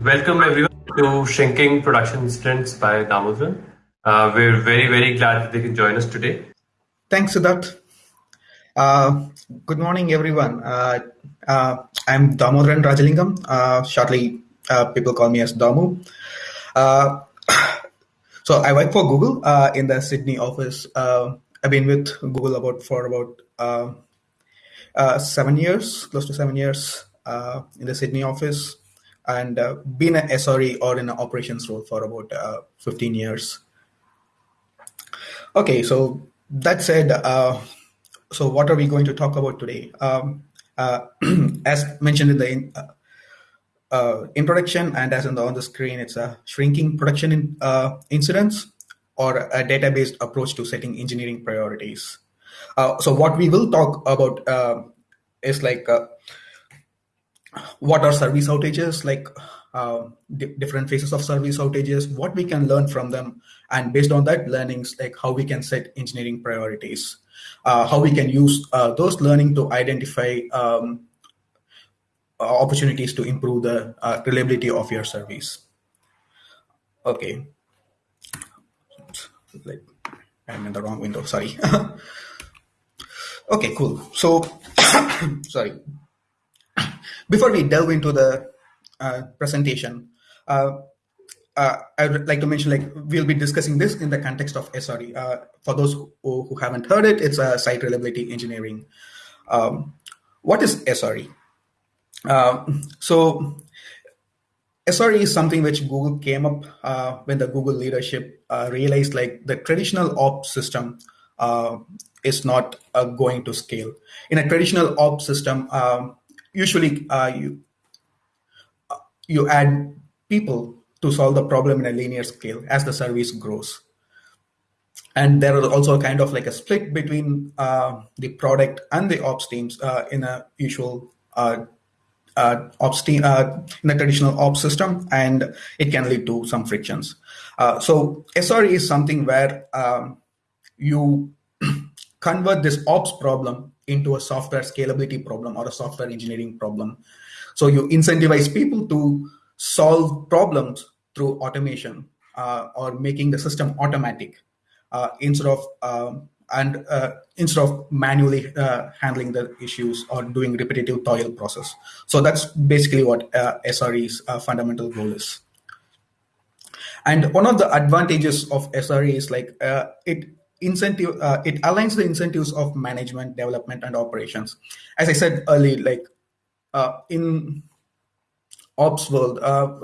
Welcome everyone to Shrinking Production Incidents by Damodran. Uh, we're very, very glad that they can join us today. Thanks, Siddharth. Uh, good morning, everyone. Uh, uh I'm Damodran Rajalingam. Uh, shortly, uh, people call me as Damu. so I work for Google in the Sydney office. I've been with Google about for about seven years, close to seven years in the Sydney office and uh, been an SRE or in an operations role for about uh, 15 years. Okay, so that said, uh, so what are we going to talk about today? Um, uh, as mentioned in the in, uh, uh, introduction and as in the, on the screen, it's a shrinking production in, incidents or a data-based approach to setting engineering priorities. so what we will talk about is like what are service outages? Like uh, different phases of service outages what we can learn from them and based on that learnings like how we can set engineering priorities. Uh, how we can use uh, those learning to identify um, opportunities to improve the uh, reliability of your service. Okay. I'm in the wrong window sorry. Okay cool. So sorry before we delve into the uh, presentation, uh, uh, I would like to mention like we'll be discussing this in the context of SRE. Uh, for those who, who, haven't heard it, it's a site reliability engineering. Um, what is SRE? Uh, so SRE is something which Google came up uh, when the Google leadership realized like the traditional ops system is not going to scale. In a traditional ops system, um, usually uh, you uh, you add people to solve the problem in a linear scale as the service grows. And there is also kind of like a split between uh, the product and the ops teams uh, in a usual uh, uh ops team in a traditional ops system and it can lead to some frictions. So sre is something where um, you convert this ops problem into a software scalability problem or a software engineering problem. So you incentivize people to solve problems through automation uh, or making the system automatic uh, instead of um, and uh, instead of manually uh, handling the issues or doing repetitive toil process. So that's basically what uh, SRE's uh, fundamental goal is. And one of the advantages of SRE is like it incentive uh, it aligns the incentives of management development and operations. As i said earlier like uh, in ops world uh,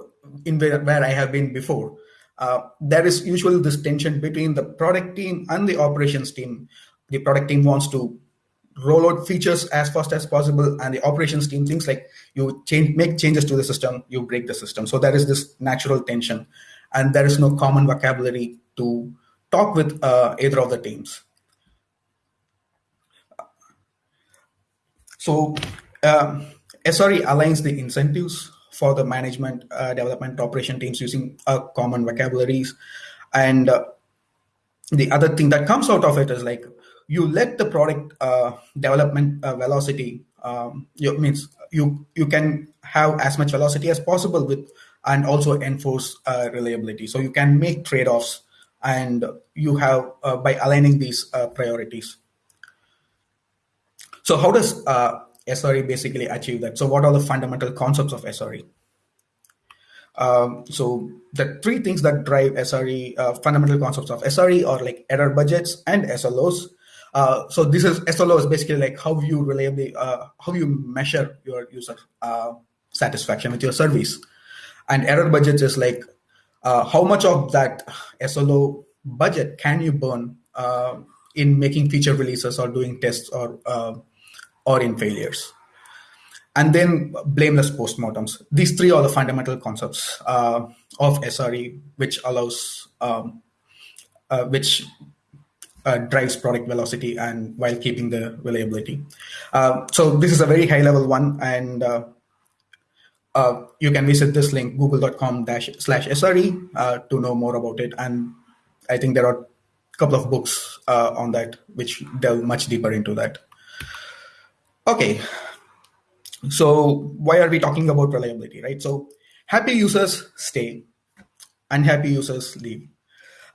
in where, where i have been before uh, there is usually this tension between the product team and the operations team. The product team wants to roll out features as fast as possible and the operations team thinks like you change make changes to the system you break the system. So there is this natural tension and there is no common vocabulary to talk with uh, either of the teams. So uh, SRE aligns the incentives for the management, uh, development, operation teams using uh, common vocabularies. And uh, the other thing that comes out of it is like you let the product uh, development uh, velocity um, means you you can have as much velocity as possible with and also enforce uh, reliability. So you can make trade-offs and you have uh, by aligning these uh, priorities. So how does uh, SRE basically achieve that? So what are the fundamental concepts of SRE? Um, so the three things that drive SRE, uh, fundamental concepts of SRE are like error budgets and SLOs. Uh, so this is SLO is basically like how you reliably, uh, how you measure your user satisfaction with your service. And error budgets is like how much of that SLO budget can you burn uh, in making feature releases or doing tests or uh, or in failures? And then blameless postmortems. These three are the fundamental concepts uh, of SRE, which allows um, uh, which uh, drives product velocity and while keeping the reliability. Uh, so this is a very high level one, and uh, uh, you can visit this link, google.com slash SRE uh, to know more about it. And I think there are a couple of books uh, on that which delve much deeper into that. Okay, so why are we talking about reliability, right? So happy users stay, unhappy users leave.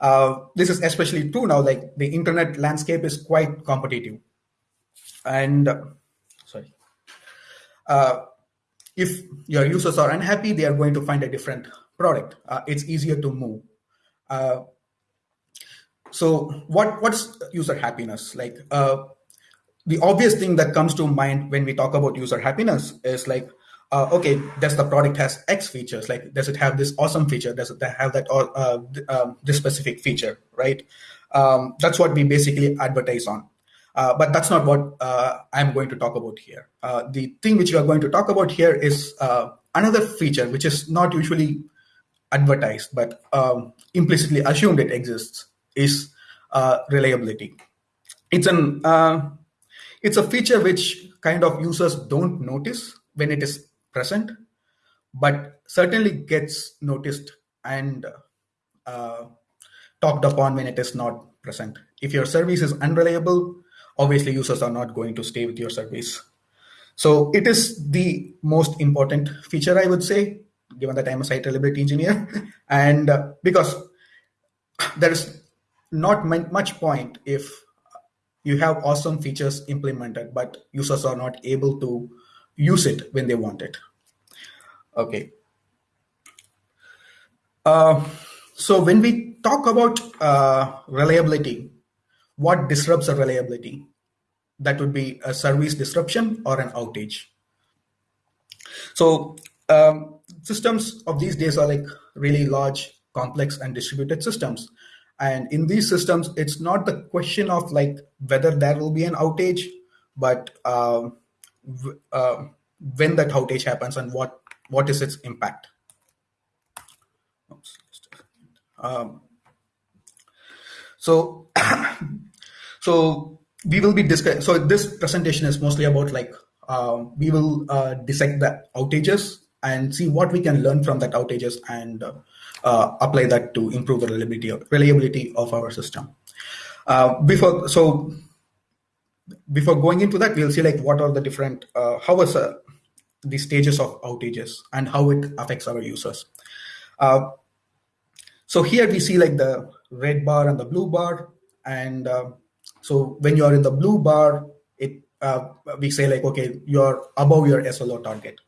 Uh, this is especially true now, like the internet landscape is quite competitive. And sorry, uh, if your users are unhappy, they are going to find a different product. Uh, it's easier to move. Uh, so what what's user happiness like? Uh, the obvious thing that comes to mind when we talk about user happiness is like uh, okay, does the product has X features? Like, does it have this awesome feature? Does it have that uh, um, this specific feature? Right. Um, that's what we basically advertise on. Uh, but that's not what uh, I'm going to talk about here. Uh, the thing which we are going to talk about here is uh, another feature which is not usually advertised but um, implicitly assumed it exists is uh, reliability. It's an it's a feature which kind of users don't notice when it is present, but certainly gets noticed and uh, talked upon when it is not present. If your service is unreliable, obviously users are not going to stay with your service. So it is the most important feature, I would say, given that I'm a site reliability engineer. and uh, because there is not much point if you have awesome features implemented, but users are not able to use it when they want it. Okay. Uh, so when we talk about uh, reliability, what disrupts a reliability? That would be a service disruption or an outage. So um, systems of these days are like really large, complex, and distributed systems. And in these systems, it's not the question of like whether there will be an outage, but uh, uh, when that outage happens and what what is its impact. Um, so, so we will be discussing. So this presentation is mostly about like uh, we will uh, dissect the outages and see what we can learn from that outages and uh, uh apply that to improve the reliability of, reliability of our system. Uh, before so before going into that, we'll see like what are the different uh, how is the stages of outages and how it affects our users. Uh, so here we see like the red bar and the blue bar. And uh, so when you're in the blue bar, it uh, we say like, okay, you're above your SLO target,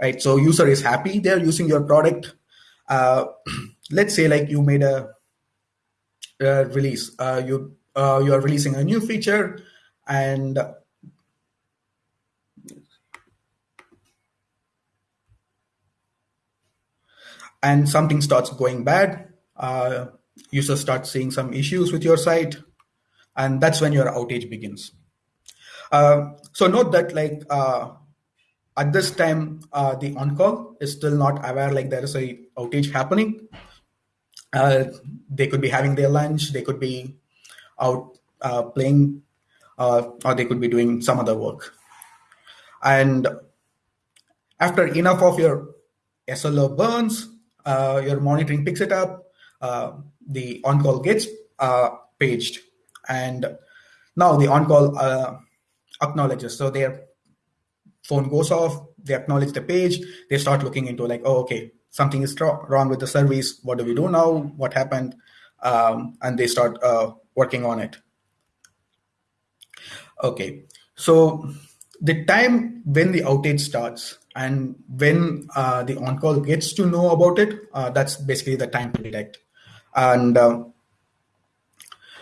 right? So user is happy they're using your product. Uh, let's say like you made a, a release, uh, you uh, you are releasing a new feature and and something starts going bad, uh, users start seeing some issues with your site, and that's when your outage begins. Uh, so note that like uh, at this time, uh, the on-call is still not aware like there is a outage happening. Uh, they could be having their lunch, they could be out uh, playing, or they could be doing some other work. And after enough of your SLO burns, uh, your monitoring picks it up, uh, the on-call gets uh, paged, and now the on-call uh, acknowledges. So their phone goes off, they acknowledge the page, they start looking into like, oh, okay, something is wrong with the service. What do we do now? What happened? Um, and they start uh, working on it. Okay, so the time when the outage starts and when uh, the on-call gets to know about it, uh, that's basically the time to detect. And um,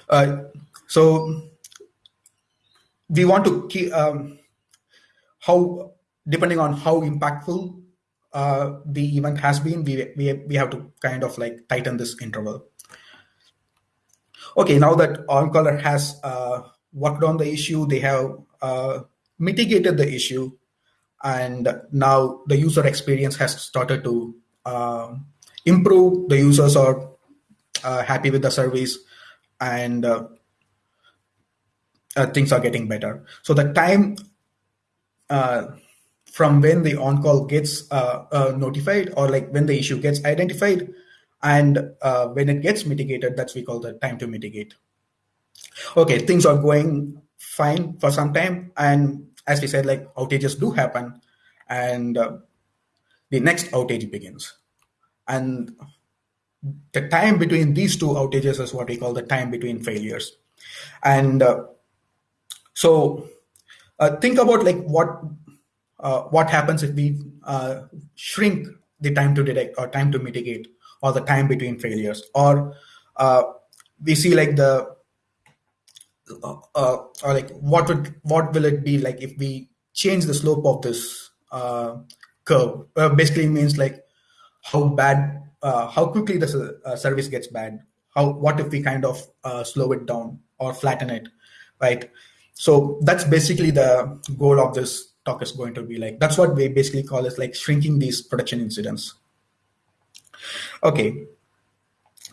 uh, so we want to keep um, how, depending on how impactful uh, the event has been, we, we, we have to kind of like tighten this interval. Okay, now that on-caller has uh, worked on the issue, they have uh, mitigated the issue, and now the user experience has started to uh, improve. The users are uh, happy with the service, and uh, uh things are getting better. So the time uh, from when the on-call gets uh, notified, or like when the issue gets identified, and when it gets mitigated, that's we call the time to mitigate. Okay, things are going fine for some time, and as we said, like outages do happen, and uh, the next outage begins. And the time between these two outages is what we call the time between failures. And uh, so uh, think about like what uh, what happens if we uh, shrink the time to detect or time to mitigate or the time between failures or uh, we see like the uh, uh, or like what would what will it be like if we change the slope of this curve? Basically means like how bad how quickly the service gets bad. How what if we kind of slow it down or flatten it right so that's basically the goal of this talk is going to be like that's what we basically call is like shrinking these production incidents okay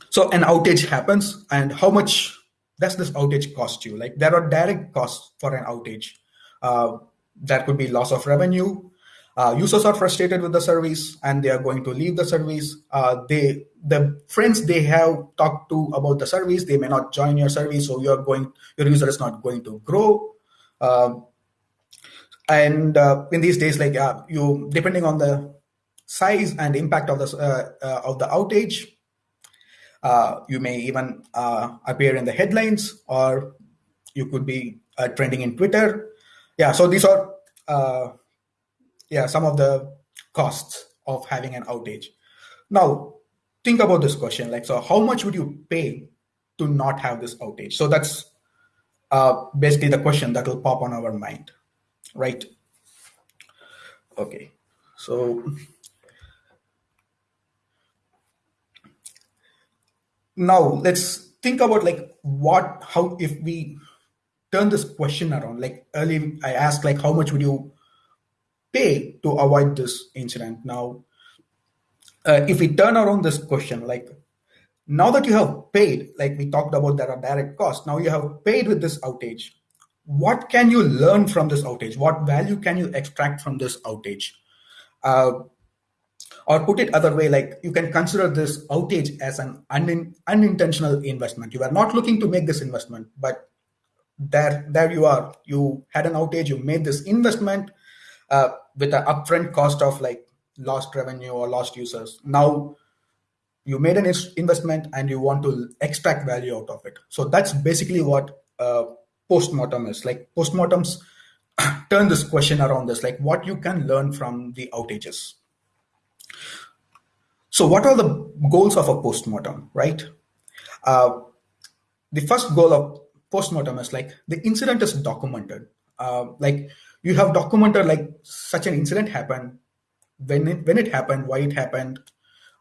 so an outage happens and how much does this outage cost you? Like there are direct costs for an outage. Uh, that could be loss of revenue. Uh, users are frustrated with the service and they are going to leave the service. Uh, they the friends they have talked to about the service they may not join your service, so you're going your user is not going to grow. Um, and uh, in these days, like uh, you depending on the size and impact of the uh, of the outage, uh, you may even uh, appear in the headlines or you could be uh, trending in Twitter. Yeah, so these are uh, yeah some of the costs of having an outage. Now, think about this question like, so how much would you pay to not have this outage? So that's uh, basically the question that will pop on our mind, right? Okay, so now let's think about like what how if we turn this question around like early i asked like how much would you to avoid this incident now uh, if we turn around this question like now that you have paid like we talked about there are direct costs now you have paid with this outage what can you learn from this outage what value can you extract from this outage uh, or put it other way, like you can consider this outage as an un- unintentional investment. You are not looking to make this investment, but there, there you are. You had an outage, you made this investment uh, with an upfront cost of like lost revenue or lost users. Now you made an investment and you want to extract value out of it. So that's basically what uh, postmortem is. Like postmortems turn this question around this, like what you can learn from the outages. So, what are the goals of a postmortem, right? Uh, the first goal of postmortem is like the incident is documented. Uh, like you have documented like such an incident happened, when it when it happened, why it happened,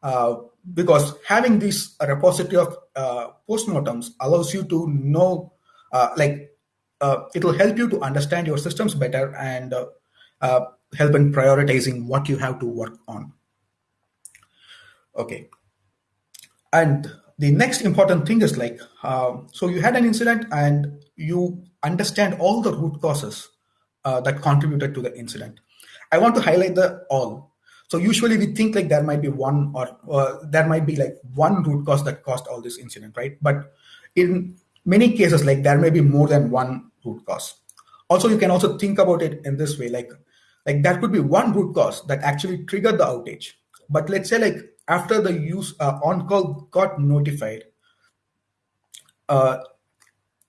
uh, because having this repository of uh, postmortems allows you to know, uh, like uh, it will help you to understand your systems better and uh, help in prioritizing what you have to work on. Okay. And the next important thing is like, uh, so you had an incident and you understand all the root causes uh, that contributed to the incident. I want to highlight the all. So usually we think like there might be one or uh, there might be like one root cause that caused all this incident, right? But in many cases, like there may be more than one root cause. Also, you can also think about it in this way, like like that could be one root cause that actually triggered the outage. But let's say like after the use uh, on call got notified, uh,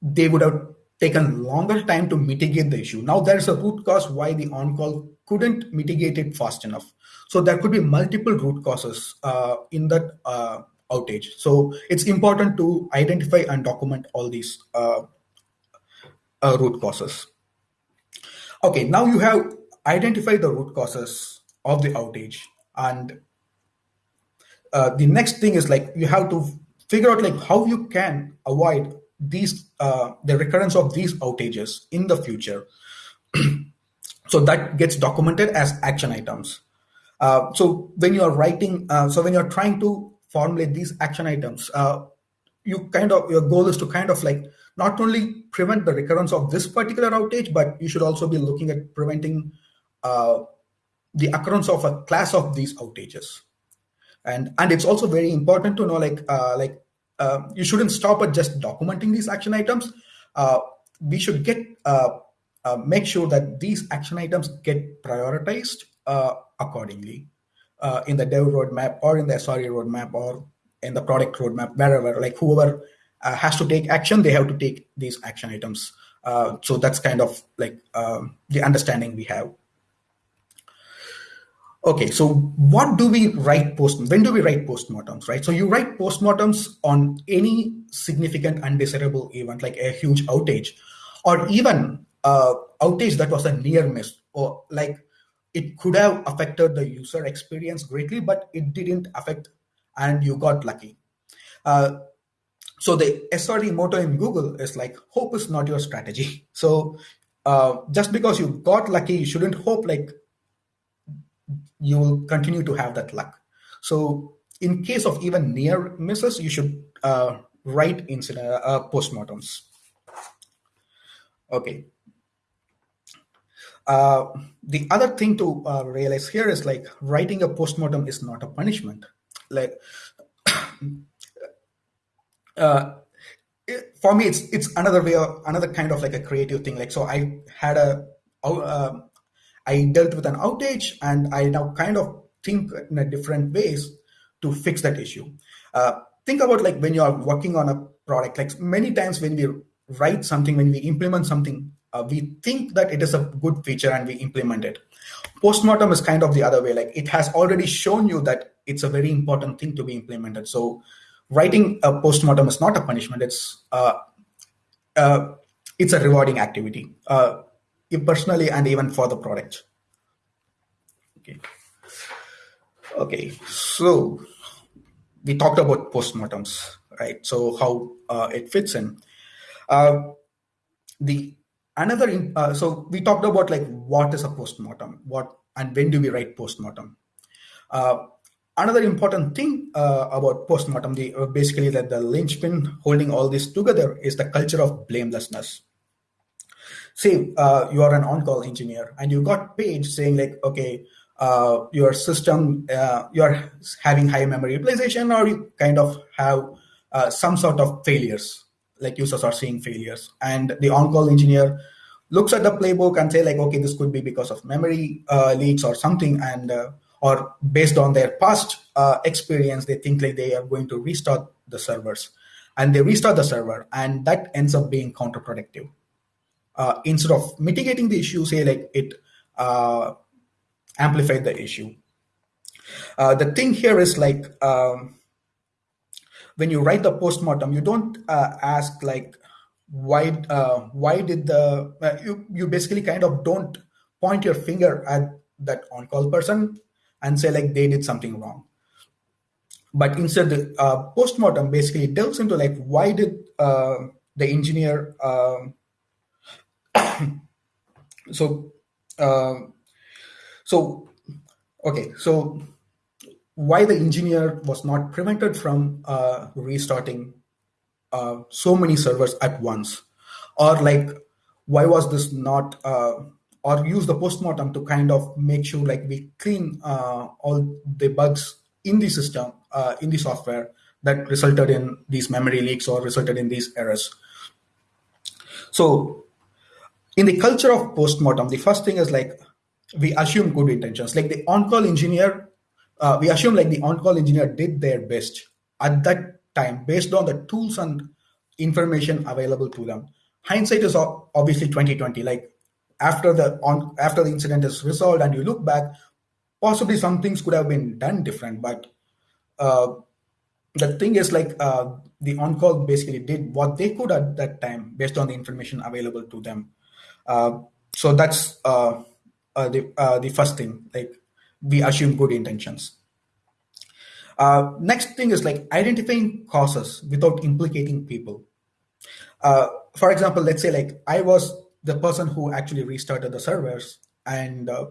they would have taken longer time to mitigate the issue. Now there's a root cause why the on call couldn't mitigate it fast enough. So there could be multiple root causes uh, in that uh, outage. So it's important to identify and document all these uh, uh, root causes. Okay, now you have identified the root causes of the outage and uh, the next thing is like you have to figure out like how you can avoid these uh, the recurrence of these outages in the future. So that gets documented as action items. Uh, so when you are writing uh, so when you're trying to formulate these action items uh, you kind of your goal is to kind of like not only prevent the recurrence of this particular outage but you should also be looking at preventing uh, the occurrence of a class of these outages. And and it's also very important to know like uh, like uh, you shouldn't stop at just documenting these action items uh, we should get uh, uh, make sure that these action items get prioritized uh, accordingly uh, in the dev roadmap or in the SRE roadmap or in the product roadmap, wherever, like whoever has to take action, they have to take these action items. So that's kind of like um, the understanding we have. Okay, so what do we write post? When do we write postmortems, right? So you write postmortems on any significant undesirable event, like a huge outage, or even uh, outage that was a near miss, or like it could have affected the user experience greatly, but it didn't affect, and you got lucky. Uh, so the SRE motto in Google is like, hope is not your strategy. So uh, just because you got lucky, you shouldn't hope like you will continue to have that luck. So in case of even near misses, you should uh, write incident uh, postmortems. Okay. Uh, the other thing to uh, realize here is like writing a postmortem is not a punishment. Like uh, it, for me, it's it's another way of another kind of like a creative thing. Like so, I had a uh, I dealt with an outage and I now kind of think in a different ways to fix that issue. Uh, think about like when you are working on a product, like many times when we write something, when we implement something, uh, we think that it is a good feature and we implement it. Postmortem is kind of the other way. Like it has already shown you that it's a very important thing to be implemented. So writing a postmortem is not a punishment. It's uh, uh, it's a rewarding activity. Uh, personally and even for the product. Okay. Okay. So we talked about postmortems, right? So how uh, it fits in. Uh, the another in, uh, so we talked about like what is a postmortem, what and when do we write postmortem. Uh, another important thing uh, about postmortem, the uh, basically that the linchpin holding all this together is the culture of blamelessness say uh, you are an on-call engineer and you got paid saying like, okay, uh, your system, uh, you're having high memory utilization or you kind of have uh, some sort of failures, like users are seeing failures. And the on-call engineer looks at the playbook and say like, okay, this could be because of memory uh, leaks or something. And uh, or based on their past experience, they think like they are going to restart the servers and they restart the server and that ends up being counterproductive uh, instead of mitigating the issue, say like it uh, amplified the issue. Uh, the thing here is like um, when you write the postmortem, you don't uh, ask like why uh, why did the uh, you you basically kind of don't point your finger at that on call person and say like they did something wrong but instead the postmortem basically delves into like why did the engineer um, so uh, so okay so why the engineer was not prevented from uh, restarting uh, so many servers at once? Or like why was this not uh, or use the postmortem to kind of make sure like we clean uh, all the bugs in the system uh, in the software that resulted in these memory leaks or resulted in these errors? So in the culture of postmortem, the first thing is like we assume good intentions. Like the on-call engineer, uh, we assume like the on-call engineer did their best at that time based on the tools and information available to them. Hindsight is obviously 2020. Like after the on after the incident is resolved and you look back, possibly some things could have been done different. But uh, the thing is like uh, the on-call basically did what they could at that time based on the information available to them. Uh, so that's uh, uh, the the first thing. Like we assume good intentions. Uh, next thing is like identifying causes without implicating people. Uh, for example, let's say like I was the person who actually restarted the servers and uh,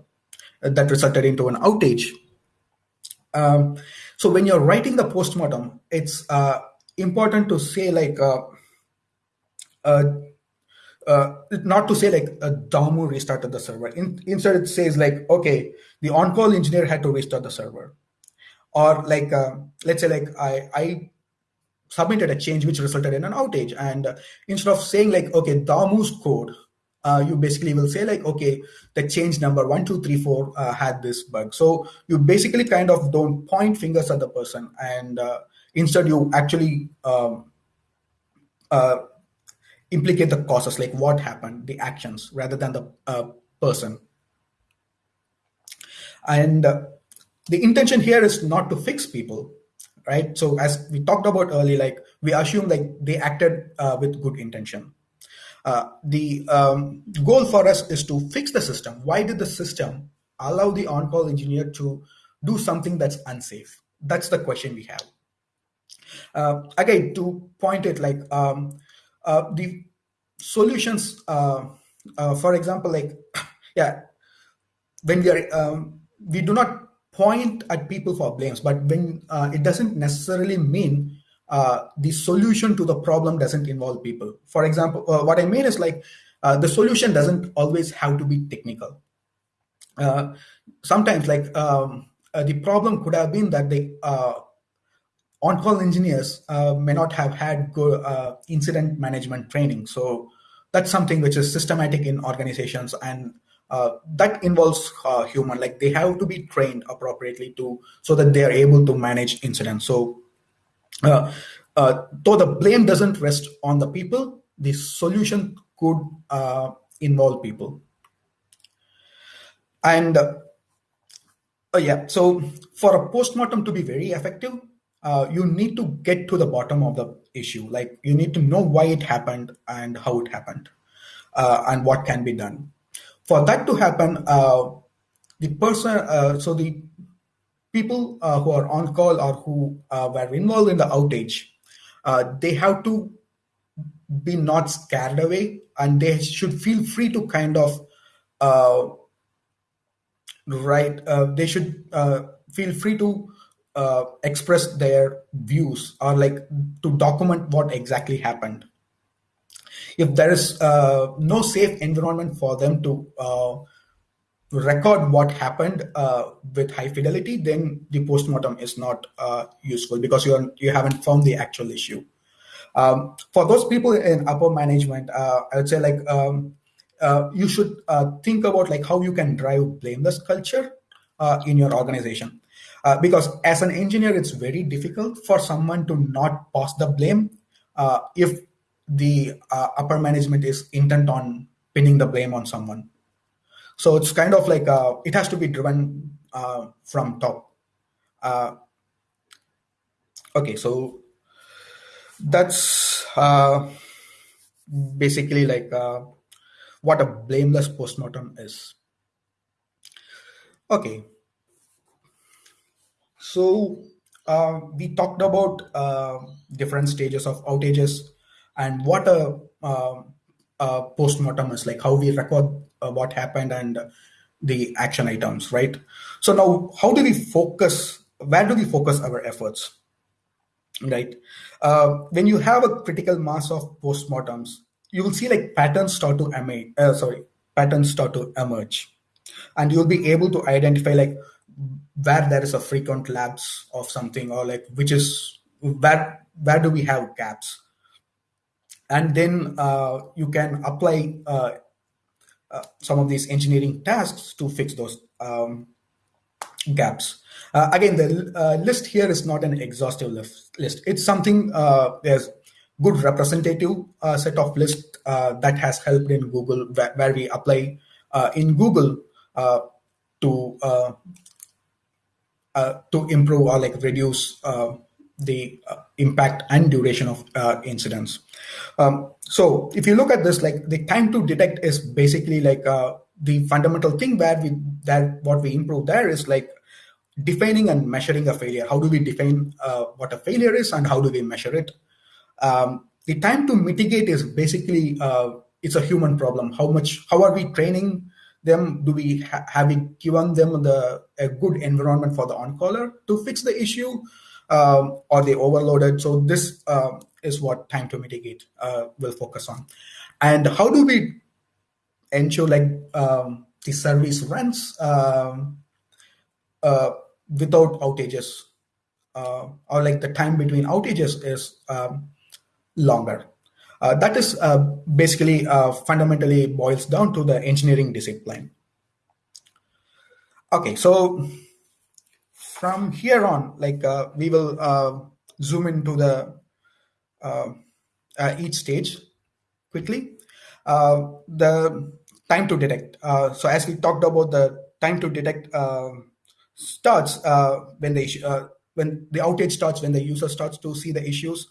that resulted into an outage. Um, so when you're writing the postmortem, it's important to say like uh, not to say like uh, Damu restarted the server. In, instead, it says like, okay, the on-call engineer had to restart the server, or like, uh, let's say like I I submitted a change which resulted in an outage, and instead of saying like, okay, Damu's code uh, you basically will say like, okay, the change number one, two, three, four uh, had this bug. So you basically kind of don't point fingers at the person, and instead you actually um, implicate the causes, like what happened, the actions, rather than the uh, person. And uh, the intention here is not to fix people, right? So as we talked about earlier, like we assume like they acted with good intention uh, the um, goal for us is to fix the system. Why did the system allow the on-call engineer to do something that's unsafe? That's the question we have. Uh, again, to point it like um, uh, the solutions, uh, uh, for example, like, yeah, when we are, um, we do not point at people for blames, but when it doesn't necessarily mean uh, the solution to the problem doesn't involve people. For example, uh, what I mean is like uh, the solution doesn't always have to be technical. Uh, sometimes, like um, uh, the problem could have been that the on-call engineers may not have had good incident management training. So that's something which is systematic in organizations and uh, that involves uh, human like they have to be trained appropriately to so that they are able to manage incidents so uh, uh, though the blame doesn't rest on the people, the solution could uh, involve people. And uh, uh, yeah, so for a postmortem to be very effective, uh, you need to get to the bottom of the issue. Like you need to know why it happened and how it happened, and what can be done. For that to happen, the person, so the people uh, who are on call or who uh, were involved in the outage, uh, they have to be not scared away and they should feel free to kind of uh, uh, they should uh, feel free to express their views or like to document what exactly happened if there is no safe environment for them to record what happened uh, with high fidelity, then the postmortem is not uh, useful because you are, you haven't found the actual issue. Um, for those people in upper management, uh, I would say like um, uh, you should uh, think about like how you can drive blameless culture uh, in your organization. Because as an engineer, it's very difficult for someone to not pass the blame if the upper management is intent on pinning the blame on someone. So it's kind of like uh, it has to be driven uh, from top. Uh, okay, so that's uh, basically like uh, what a blameless postmortem is. Okay, so uh, we talked about different stages of outages and what a, a postmortem is like, how we record uh, what happened and the action items, right? So now, how do we focus? Where do we focus our efforts? Right. Uh, when you have a critical mass of postmortems, you will see like patterns start to emerge. Uh, sorry, patterns start to emerge, and you'll be able to identify like where there is a frequent lapse of something, or like which is where where do we have gaps, and then uh, you can apply uh, uh, some of these engineering tasks to fix those um, gaps. Uh, again, the uh, list here is not an exhaustive list. It's something, uh, there's good representative set of list that has helped in Google where, where we apply in Google to to improve or like reduce the uh, impact and duration of uh, incidents. Um, so if you look at this, like the time to detect is basically like uh, the fundamental thing where we that what we improve there is like defining and measuring a failure. How do we define uh, what a failure is and how do we measure it? Um, the time to mitigate is basically uh, it's a human problem. How much? How are we training them? Do we ha- have we given them the a good environment for the on-caller to fix the issue? um, or they overloaded. So this uh, is what time to mitigate uh, will focus on. And how do we ensure like um, the service runs um, uh, without outages uh, or like the time between outages is um, longer. Uh, that is uh, basically uh, fundamentally boils down to the engineering discipline. Okay, so from here on, like uh, we will uh, zoom into the uh, each stage quickly. the time to detect. so as we talked about the time to detect starts when the when the outage starts, when the user starts to see the issues.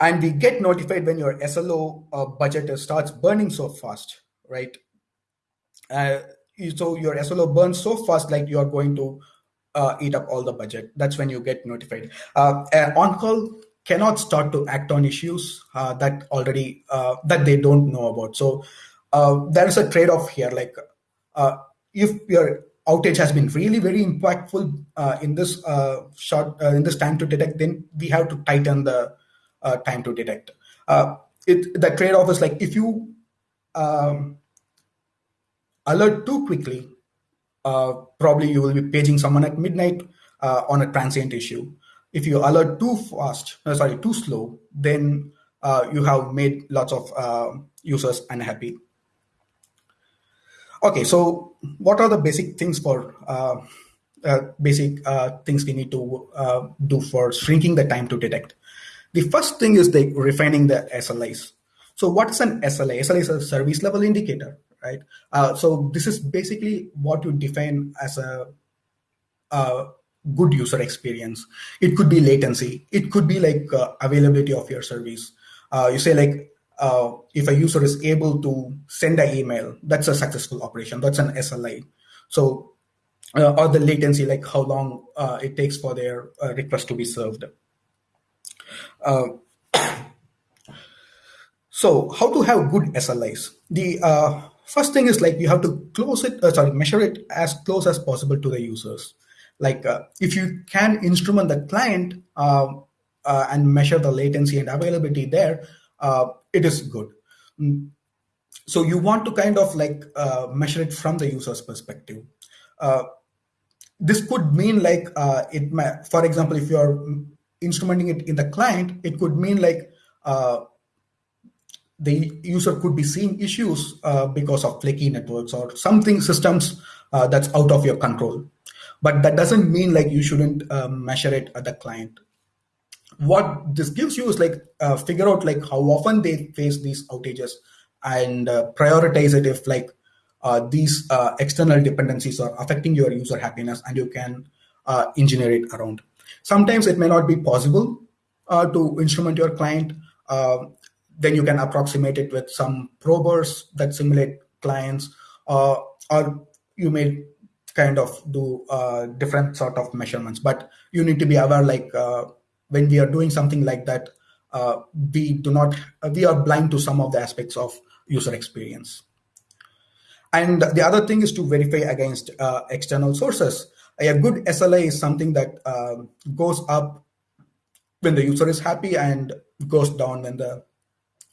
And we get notified when your SLO uh, budget starts burning so fast, right? Uh, so your SLO burns so fast, like you are going to uh, eat up all the budget. That's when you get notified. Uh, on call cannot start to act on issues uh, that already uh, that they don't know about. So uh, there is a trade-off here. Like uh, if your outage has been really very impactful in this short in this time to detect, then we have to tighten the time to detect. it the trade-off is like if you um, alert too quickly, uh, probably you will be paging someone at midnight uh, on a transient issue. If you alert too fast, uh, sorry, too slow, then uh, you have made lots of uh, users unhappy. Okay, so what are the basic things for uh, basic things we need to do for shrinking the time to detect? The first thing is the refining the SLIs. So what's an SLI? SLI is a service level indicator right? Uh, so this is basically what you define as a, a, good user experience. It could be latency. It could be like uh, availability of your service. Uh, you say like uh, if a user is able to send an email, that's a successful operation. That's an SLI. So uh, or the latency, like how long uh, it takes for their request to be served. So how to have good SLIs? The First thing is like you have to close it, uh, sorry, measure it as close as possible to the users. Like uh, if you can instrument the client uh, uh and measure the latency and availability there, uh, it is good. Mm. So you want to kind of like uh, measure it from the user's perspective. this could mean like it, for example, if you're instrumenting it in the client, it could mean like the user could be seeing issues uh, because of flaky networks or something systems uh, that's out of your control. But that doesn't mean like you shouldn't uh, measure it at the client. What this gives you is like uh, figure out like how often they face these outages and uh, prioritize it if like uh, these external dependencies are affecting your user happiness and you can engineer it around. Sometimes it may not be possible to instrument your client then you can approximate it with some probers that simulate clients, uh, or you may kind of do uh, different sort of measurements. But you need to be aware, like uh, when we are doing something like that, uh, we do not we are blind to some of the aspects of user experience. And the other thing is to verify against uh, external sources. A good SLI is something that uh, goes up when the user is happy and goes down when the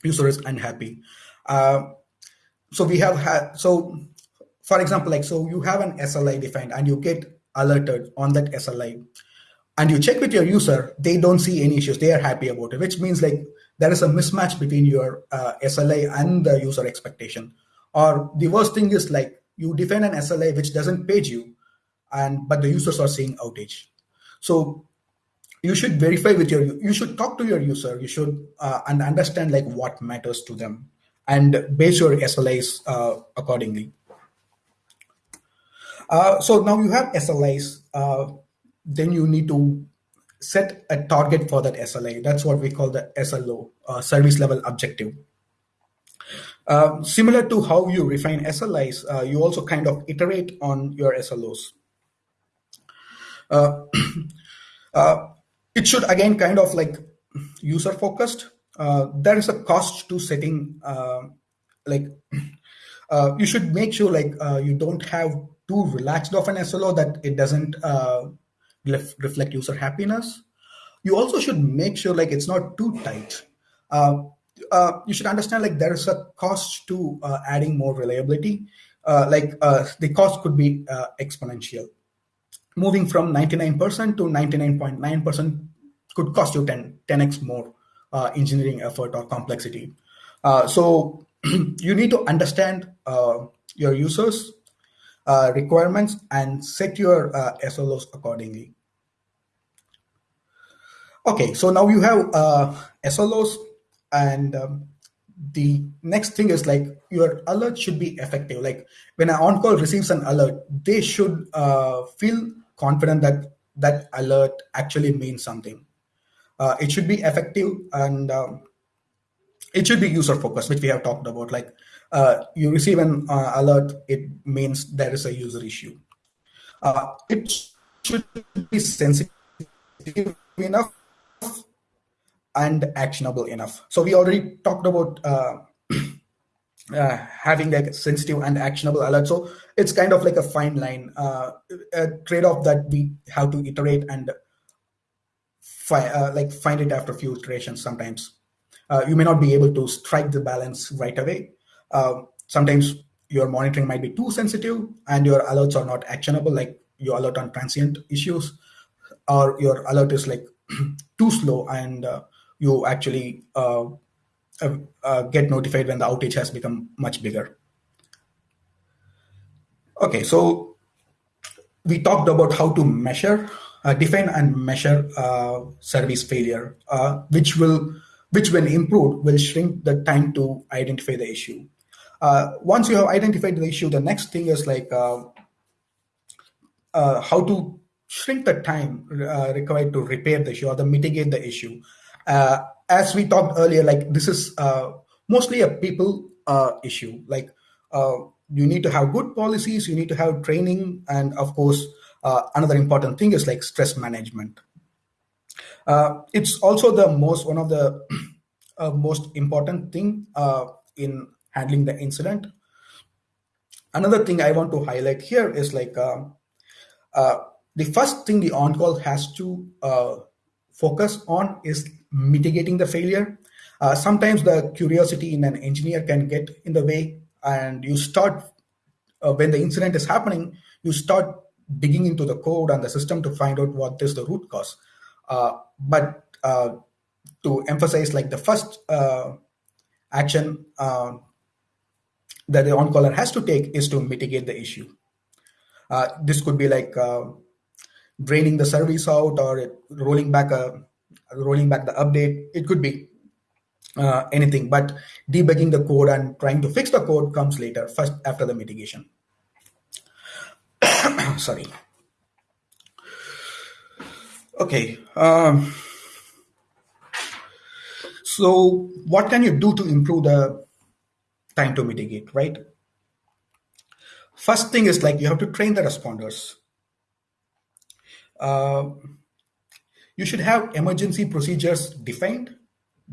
user is unhappy. Uh, so we have had, so for example, like, so you have an SLI defined and you get alerted on that SLI and you check with your user, they don't see any issues. They are happy about it, which means like there is a mismatch between your uh, SLI and the user expectation. Or the worst thing is like you define an SLI which doesn't page you, and but the users are seeing outage. So you should verify with your you should talk to your user. You should uh, and understand like what matters to them and base your slis uh, accordingly. Uh, so now you have slis uh, then you need to set a target for that sli that's what we call the slo uh, service level objective. Uh, similar to how you refine slis you also kind of iterate on your slos it should again kind of like user focused. Uh, there is a cost to setting uh, like uh, you should make sure like uh, you don't have too relaxed of an SLO that it doesn't uh, ref- reflect user happiness. You also should make sure like it's not too tight. Uh, you should understand like there is a cost to adding more reliability. like the cost could be exponential moving from 99% to 99.9% could cost you 10, 10x more uh, engineering effort or complexity. Uh, so you need to understand uh, your users' uh, requirements and set your uh, SLOs accordingly. Okay, so now you have SLOs and um, the next thing is like your alert should be effective like when an on-call receives an alert they should uh, feel confident that that alert actually means something. Uh, it should be effective and um, it should be user focused which we have talked about. Like uh, you receive an uh, alert it means there is a user issue. Uh, it should be sensitive enough and actionable enough. So we already talked about uh, uh, having like sensitive and actionable alert. So it's kind of like a fine line, uh, a trade-off that we have to iterate and fi- uh, like find it after a few iterations. Sometimes uh, you may not be able to strike the balance right away. Uh, sometimes your monitoring might be too sensitive and your alerts are not actionable, like your alert on transient issues, or your alert is like too slow and you actually uh, uh, uh, get notified when the outage has become much bigger. Okay, so we talked about how to measure, uh, define and measure uh, service failure, uh, which will, which when improved, will shrink the time to identify the issue. once you have identified the issue, the next thing is like how to shrink the time required to repair the issue or to mitigate the issue uh, as we talked earlier, like this is uh, mostly a people uh, issue. Like uh, you need to have good policies, you need to have training, and of course, uh, another important thing is like stress management. Uh, it's also the most one of the most important thing in handling the incident. Another thing I want to highlight here is like the first thing the on-call has to focus on is mitigating the failure. Uh, sometimes the curiosity in an engineer can get in the way, and you start uh, when the incident is happening, you start digging into the code and the system to find out what is the root cause. Uh, but uh, to emphasize, like the first uh, action uh, that the on-caller has to take is to mitigate the issue. this could be like draining the service out or rolling back a rolling back the update. It could be uh, anything, but debugging the code and trying to fix the code comes later, first after the mitigation. Sorry. Okay. Um, so what can you do to improve the time to mitigate, right? First thing is like you have to train the responders. Uh, you should have emergency procedures defined,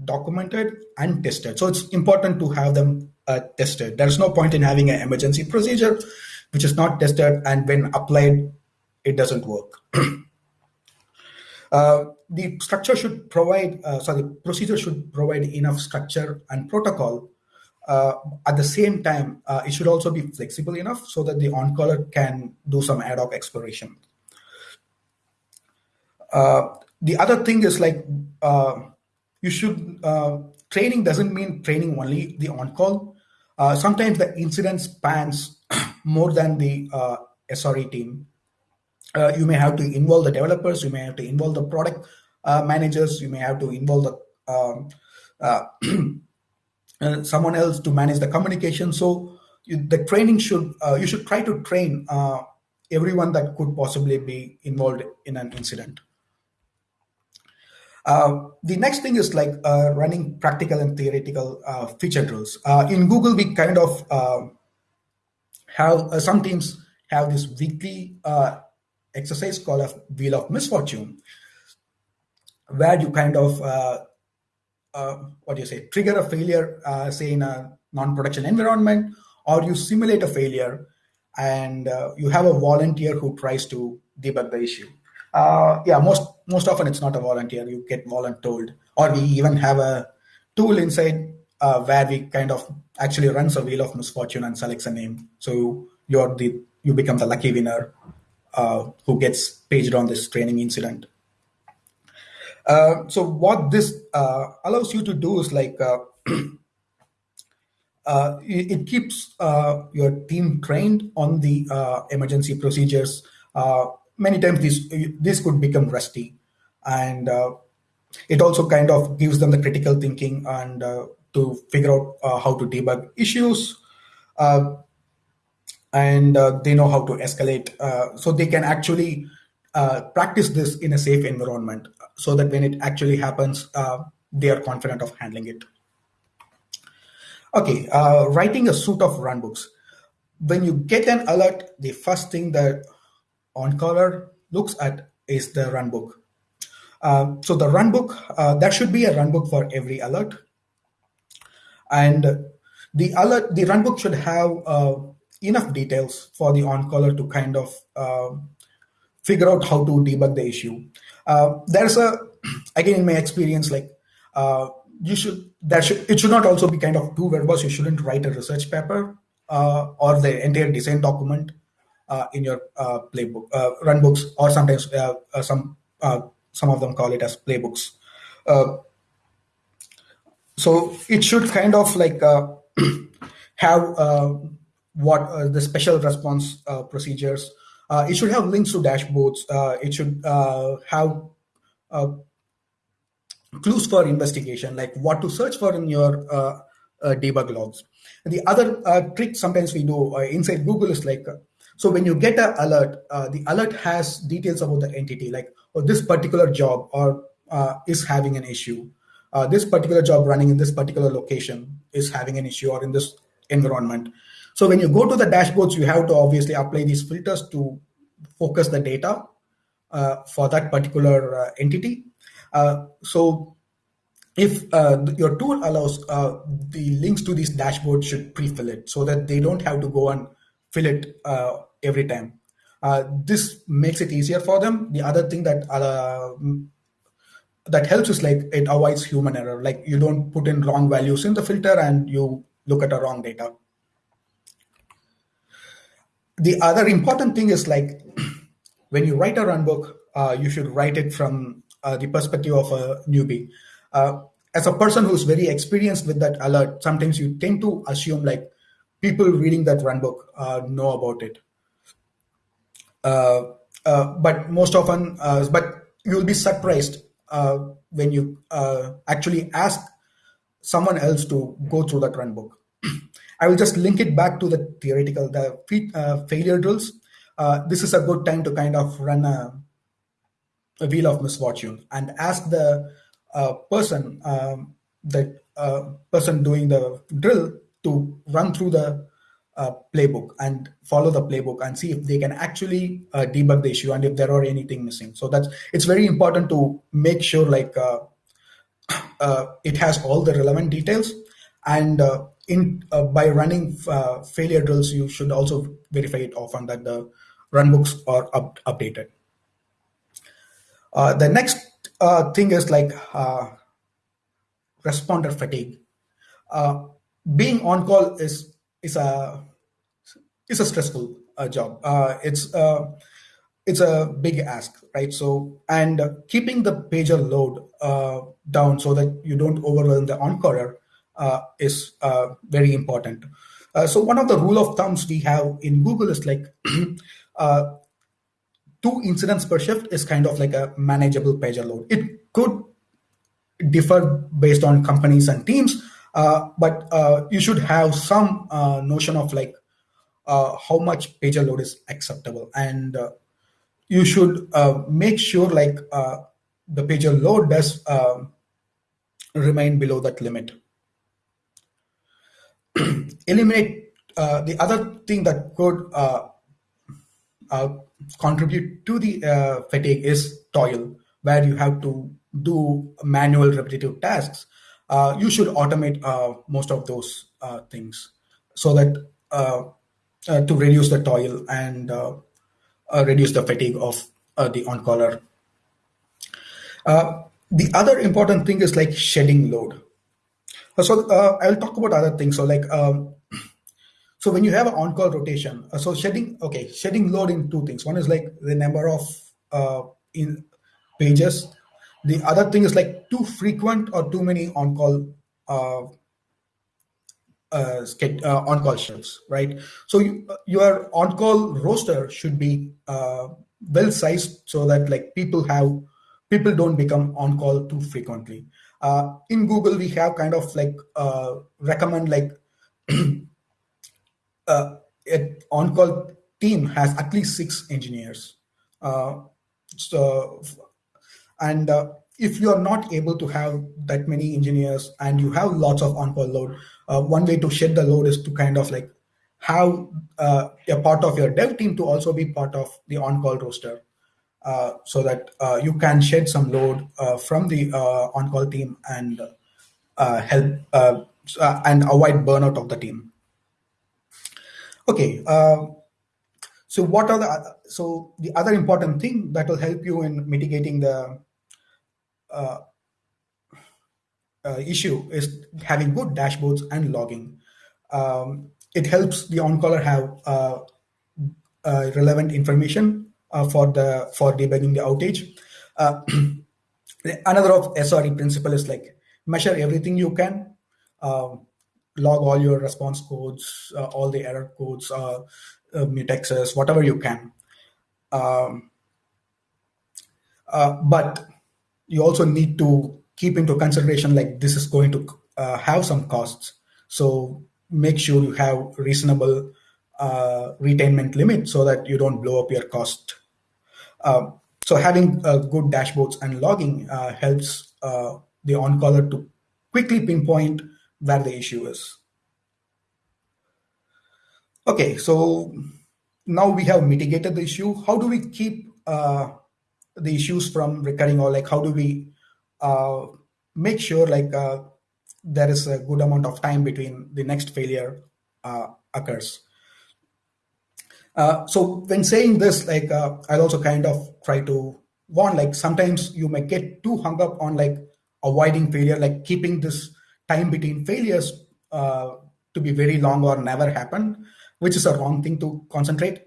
documented, and tested. So it's important to have them uh, tested. There's no point in having an emergency procedure which is not tested, and when applied, it doesn't work. uh, the structure should provide, uh, sorry, procedure should provide enough structure and protocol. Uh, at the same time, uh, it should also be flexible enough so that the on-caller can do some ad hoc exploration. Uh, the other thing is like uh, you should uh, training doesn't mean training only the on call. Uh, sometimes the incident spans more than the uh, SRE team. Uh, you may have to involve the developers. You may have to involve the product uh, managers. You may have to involve the um, someone else to manage the communication. So you, the training should you should try to train everyone that could possibly be involved in an incident. Uh, the next thing is like uh, running practical and theoretical uh, feature drills. Uh, in Google, we kind of uh, have some teams have this weekly exercise called a Wheel of Misfortune, where you kind of what do you say trigger a failure, say in a non-production environment, or you simulate a failure, and you have a volunteer who tries to debug the issue uh, yeah, most most often it's not a volunteer. You get voluntold, or we even have a tool inside uh, where we kind of actually runs a wheel of misfortune and selects a name. So you're the you become the lucky winner uh, who gets paged on this training incident. Uh, so what this uh, allows you to do is like uh, uh, it, it, keeps your team trained on the emergency procedures. many times this this could become rusty, and it also kind of gives them the critical thinking and to figure out how to debug issues and uh, they know how to escalate. Uh, so they can actually uh, practice this in a safe environment so that when it actually happens, uh, they are confident of handling it. Okay, uh, writing a suite of runbooks. When you get an alert, the first thing that OnCaller looks at is the runbook. Uh, so the runbook, there should be a runbook for every alert. And the alert, the runbook should have enough details for the OnCaller to kind of uh, figure out how to debug the issue. Uh, there's a, again, in my experience, like uh, you should, that should, it should not also be kind of too verbose. You shouldn't write a research paper uh, or the entire design document uh, in your uh, playbook, run books, or sometimes some some of them call it as playbooks. Uh, so it should kind of like uh, have uh, what uh, the special response uh, procedures. Uh, it should have links to dashboards. it should have clues for investigation, like what to search for in your debug logs. The other trick sometimes we do inside Google is like, so when you get an alert, the alert has details about the entity, like oh, this particular job or is having an issue. Uh, this particular job running in this particular location is having an issue or in this environment. So when you go to the dashboards, you have to obviously apply these filters to focus the data uh, for that particular uh, entity. Uh, so if uh, your tool allows uh, the links to these dashboards should pre-fill it so that they don't have to go and fill it uh, every time. This makes it easier for them. The other thing that that helps is like it avoids human error. Like you don't put in wrong values in the filter and you look at the wrong data the other important thing is like when you write a runbook, uh, you should write it from uh, the perspective of a newbie. Uh, as a person who's very experienced with that alert, sometimes you tend to assume like people reading that runbook uh, know about it. Uh, uh, but most often, but you'll be surprised when you actually ask someone else to go through that runbook. I will just link it back to the theoretical, the uh, failure drills. Uh, this is a good time to kind of run a, a wheel of misfortune and ask the uh, person, um, the uh, person doing the drill to run through the uh, playbook and follow the playbook and see if they can actually uh, debug the issue and if there are anything missing. So that's it's very important to make sure like uh, it has all the relevant details and in uh, by running uh, failure drills, you should also verify it often that the runbooks are up, updated. Uh, the next uh, thing is like uh, responder fatigue. Uh, being on call is is a is a stressful job. it's it's a big ask, right? So and keeping the pager load down so that you don't overwhelm the on-caller uh, is uh, very important. Uh, so one of the rule of thumbs we have in Google is like two incidents per shift is kind of like a manageable pager load. It could differ based on companies and teams, uh, but uh, you should have some uh, notion of like how much pager load is acceptable, and you should make sure like the pager load does remain below that limit. eliminate uh, the other thing that could uh, uh, contribute to the uh, fatigue is toil, where you have to do manual repetitive tasks. Uh, you should automate uh, most of those things so that to reduce the toil and reduce the fatigue of the on-caller. the other important thing is like shedding load uh, so uh, I'll talk about other things. So like, um, so when you have an on-call rotation, uh, so shedding, okay, shedding load in two things. One is like the number of uh, in pages the other thing is like too frequent or too many on-call uh, uh, uh, on-call shifts, right? So you, your on-call roster should be uh, well sized so that like people have people don't become on-call too frequently. Uh, in Google, we have kind of like uh, recommend like uh, an on-call team has at least six engineers. Uh, so, and uh, if you are not able to have that many engineers and you have lots of on-call load, uh, one way to shed the load is to kind of like have uh, a part of your dev team to also be part of the on-call roster. Uh, so that uh, you can shed some load uh, from the uh, on-call team and help and avoid burnout of the team. Okay, so what are the so the other important thing that will help you in mitigating the uh, uh, issue is having good dashboards and logging. Um, it helps the on-caller have uh, relevant information uh, for the for debugging the outage. Uh, another of SRE principle is like measure everything you can, um, log all your response codes, uh, all the error codes, uh, uh, mutexes, whatever you can. Um, uh, but you also need to keep into consideration like this is going to uh, have some costs. So make sure you have reasonable uh, retainment limit so that you don't blow up your cost uh, so having uh, good dashboards and logging uh, helps the on-caller to quickly pinpoint where the issue is. Okay, so now we have mitigated the issue. How do we keep uh, the issues from recurring or like how do we uh, make sure like uh, there is a good amount of time between the next failure uh, occurs? Uh, so when saying this, like uh, I'll also kind of try to warn, like sometimes you may get too hung up on like avoiding failure, like keeping this time between failures uh, to be very long or never happen, which is a wrong thing to concentrate.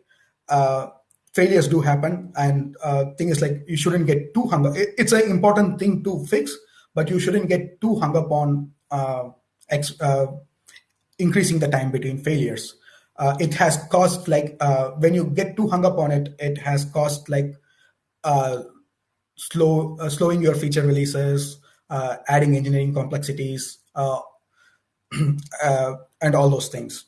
Uh, failures do happen, and uh, thing is like you shouldn't get too hung up. It's an important thing to fix, but you shouldn't get too hung up on ex- increasing the time between failures uh, it has cost like uh, when you get too hung up on it, it has cost like uh, slow uh, slowing your feature releases, uh, adding engineering complexities, uh, and all those things.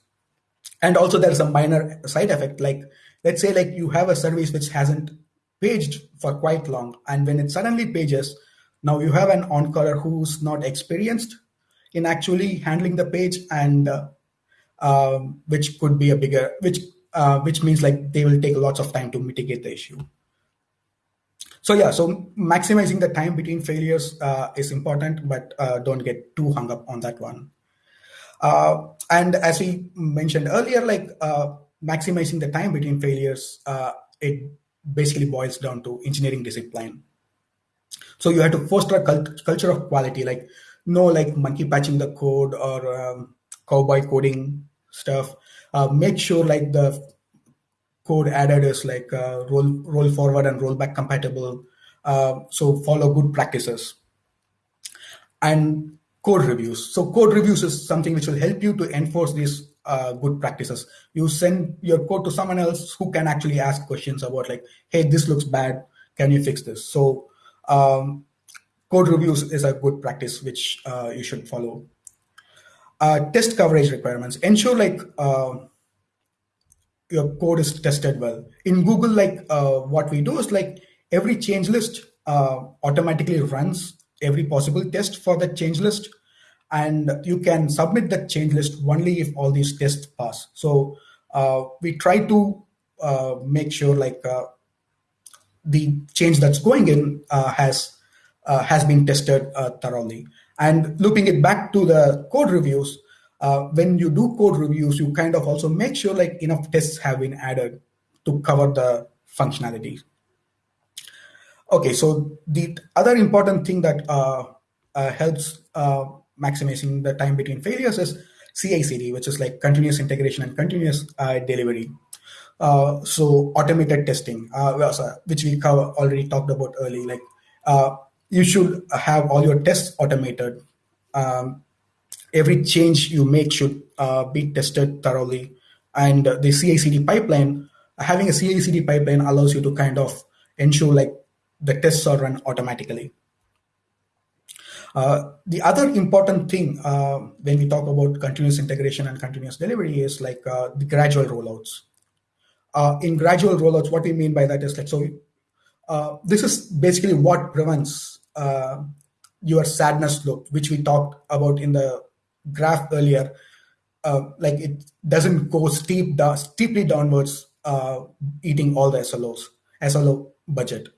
And also, there's a minor side effect. Like let's say like you have a service which hasn't paged for quite long, and when it suddenly pages, now you have an on-caller who's not experienced in actually handling the page and um, which could be a bigger, which uh, which means like they will take lots of time to mitigate the issue. So yeah, so maximizing the time between failures uh, is important, but uh, don't get too hung up on that one. Uh, and as we mentioned earlier, like uh, maximizing the time between failures, uh, it basically boils down to engineering discipline. So you have to foster a cult- culture of quality, like no like monkey patching the code or um, cowboy coding stuff. Uh, make sure like the code added is like uh, roll roll forward and roll back compatible. Uh, so follow good practices and code reviews. So code reviews is something which will help you to enforce these uh, good practices. You send your code to someone else who can actually ask questions about like, hey, this looks bad. Can you fix this? So um, code reviews is a good practice which uh, you should follow uh, test coverage requirements ensure like uh, your code is tested well in google like uh, what we do is like every change list automatically runs every possible test for that change list and you can submit that change list only if all these tests pass so uh, we try to uh, make sure like the change that's going in has has been tested thoroughly and looping it back to the code reviews, uh, when you do code reviews, you kind of also make sure like enough tests have been added to cover the functionality. Okay, so the other important thing that uh, uh, helps uh, maximizing the time between failures is CI/CD, which is like continuous integration and continuous uh, delivery. Uh, so automated testing, which we already talked about early, like you should have all your tests automated. Um, every change you make should uh, be tested thoroughly. And the CI/CD pipeline, having a CI/CD pipeline allows you to kind of ensure like the tests are run automatically. Uh, the other important thing uh, when we talk about continuous integration and continuous delivery is like uh, the gradual rollouts. Uh, in gradual rollouts, what we mean by that is like so. Uh, this is basically what prevents your sadness loop, which we talked about in the graph earlier. like it doesn't go steep steeply downwards, eating all the SLOs, SLO budget.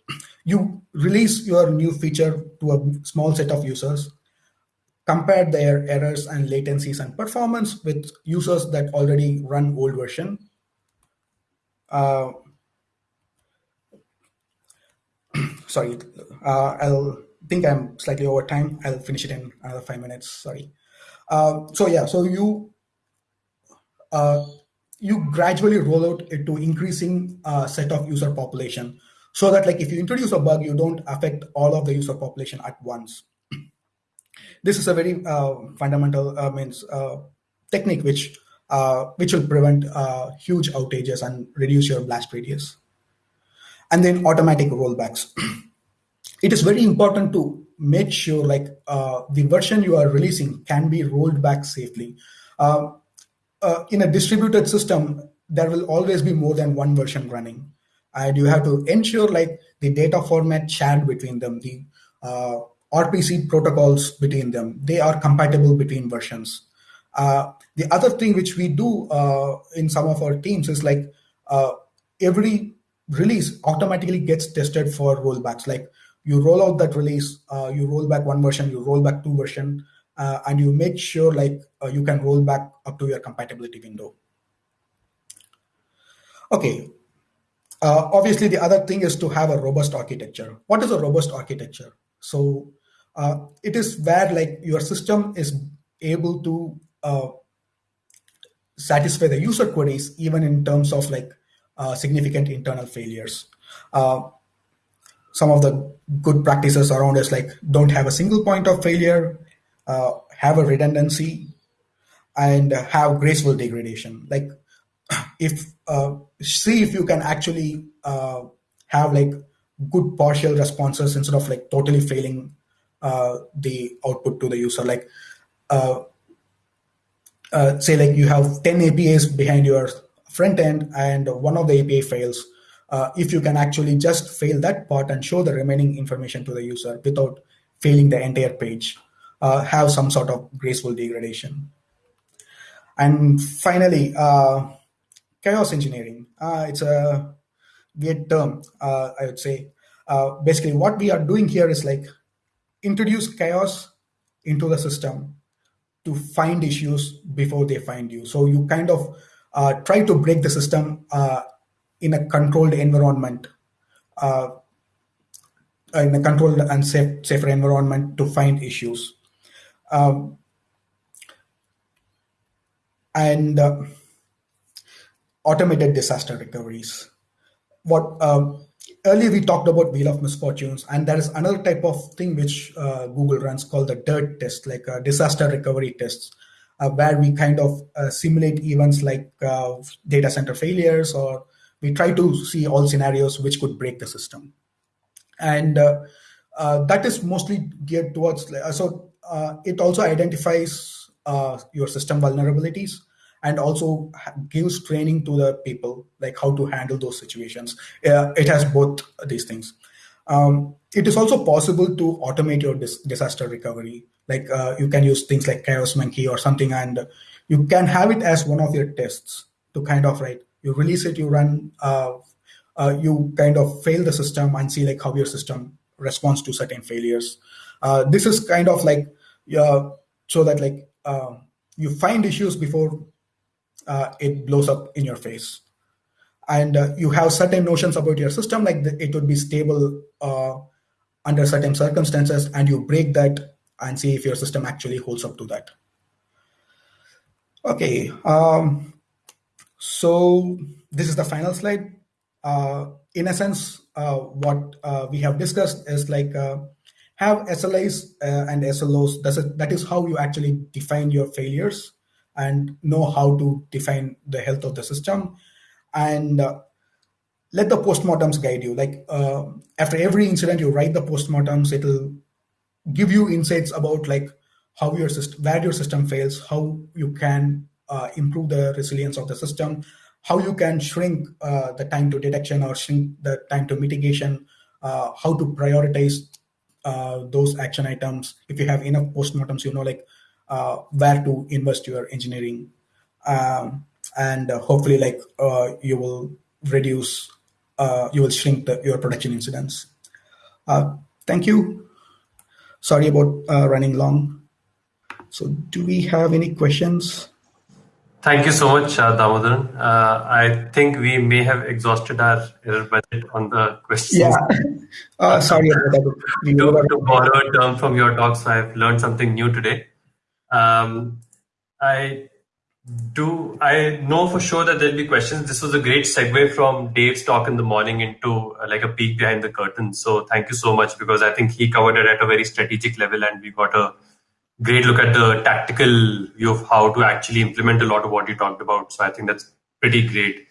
You release your new feature to a small set of users, compare their errors and latencies and performance with users that already run old version. Uh, sorry, uh, I'll think I'm slightly over time. I'll finish it in another five minutes. Sorry. Uh, so yeah, so you uh, you gradually roll out it to increasing uh, set of user population so that like if you introduce a bug, you don't affect all of the user population at once. this is a very uh, fundamental uh, means uh, technique which uh, which will prevent uh, huge outages and reduce your blast radius. And then automatic rollbacks. it is very important to make sure like uh, the version you are releasing can be rolled back safely. in a distributed system, there will always be more than one version running and you have to ensure like the data format shared between them, the uh, RPC protocols between them, they are compatible between versions. Uh, the other thing which we do uh, in some of our teams is like uh, every release automatically gets tested for rollbacks. Like you roll out that release, uh, you roll back one version, you roll back two version, uh, and you make sure like you can roll back up to your compatibility window. Okay, uh, obviously, the other thing is to have a robust architecture. What is a robust architecture? So uh, it is where like your system is able to uh, satisfy the user queries even in terms of like uh, significant internal failures. Uh, some of the good practices around is like don't have a single point of failure, uh, have a redundancy, and have graceful degradation. Like if see if you can actually uh, have like good partial responses instead of like totally failing uh, the output to the user. Like uh, uh, say like you have 10 apis behind your front end and one of the api fails. Uh, if you can actually just fail that part and show the remaining information to the user without failing the entire page have some sort of graceful degradation. And finally chaos engineering. Uh, it's a weird term, uh, I would say. Uh, basically, what we are doing here is like introduce chaos into the system to find issues before they find you. So you kind of uh, try to break the system uh, in a controlled environment, uh, in a controlled and safe, safer environment to find issues. Um, and automated disaster recoveries. What um, earlier we talked about wheel of misfortunes, and there is another type of thing which uh, Google runs called the DIRT test, like uh, disaster recovery tests, uh, where we kind of uh, simulate events like uh, data center failures, or we try to see all scenarios which could break the system, and uh, that is mostly geared towards. so it also identifies your system vulnerabilities and also gives training to the people like how to handle those situations. Uh, it has both these things. Um, it is also possible to automate your dis- disaster recovery. Like uh, you can use things like chaos monkey or something and you can have it as one of your tests to kind of right you release it you run uh, uh you kind of fail the system and see like how your system responds to certain failures. Uh, this is kind of like so that like you find issues before uh, it blows up in your face. And uh, you have certain notions about your system, like the, it would be stable uh, under certain circumstances, and you break that and see if your system actually holds up to that. Okay, um, so this is the final slide. Uh, in essence, uh, what we have discussed is like have SLIs uh, and SLOs. That's a, that is how you actually define your failures and know how to define the health of the system. And uh, let the postmortems guide you. Like uh, after every incident, you write the postmortems. It'll give you insights about like how your system, where your system fails, how you can uh, improve the resilience of the system, how you can shrink uh, the time to detection or shrink the time to mitigation, uh, how to prioritize uh, those action items. If you have enough postmortems, you know like uh, where to invest your engineering, um, and hopefully like you will reduce uh, you will shrink the, your production incidents. Uh, thank you. Sorry about uh, running long. So do we have any questions? Thank you so much, uh, Damodaran. Uh, I think we may have exhausted our error budget on the questions. Yeah. Uh, sorry about that. to, to borrow a term from your talk, so I've learned something new today. Um, I do I know for sure that there'll be questions. This was a great segue from Dave's talk in the morning into uh, like a peek behind the curtain. So thank you so much because I think he covered it at a very strategic level and we got a great look at the tactical view of how to actually implement a lot of what you talked about. So I think that's pretty great.